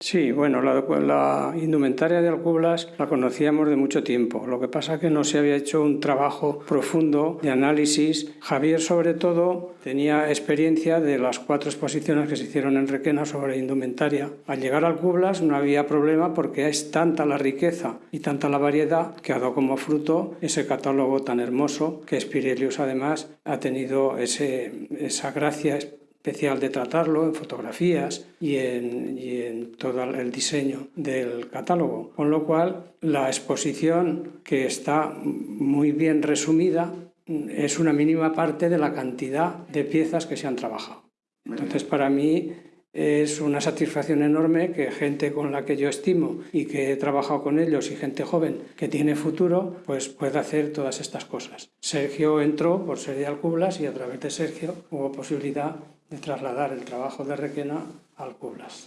Sí, bueno, la, indumentaria de Alcublas la conocíamos de mucho tiempo. Lo que pasa es que no se había hecho un trabajo profundo de análisis. Javier, sobre todo, tenía experiencia de las cuatro exposiciones que se hicieron en Requena sobre indumentaria. Al llegar a Alcublas no había problema porque es tanta la riqueza y tanta la variedad que ha dado como fruto ese catálogo tan hermoso que Spirelius además ha tenido ese, esa gracia especial de tratarlo en fotografías y en, y en, todo el diseño del catálogo. Con lo cual, la exposición, que está muy bien resumida, es una mínima parte de la cantidad de piezas que se han trabajado. Entonces, para mí, es una satisfacción enorme que gente con la que yo estimo y que he trabajado con ellos y gente joven que tiene futuro, pues pueda hacer todas estas cosas. Sergio entró por ser de Alcublas y a través de Sergio hubo posibilidad de trasladar el trabajo de Requena Alcublas.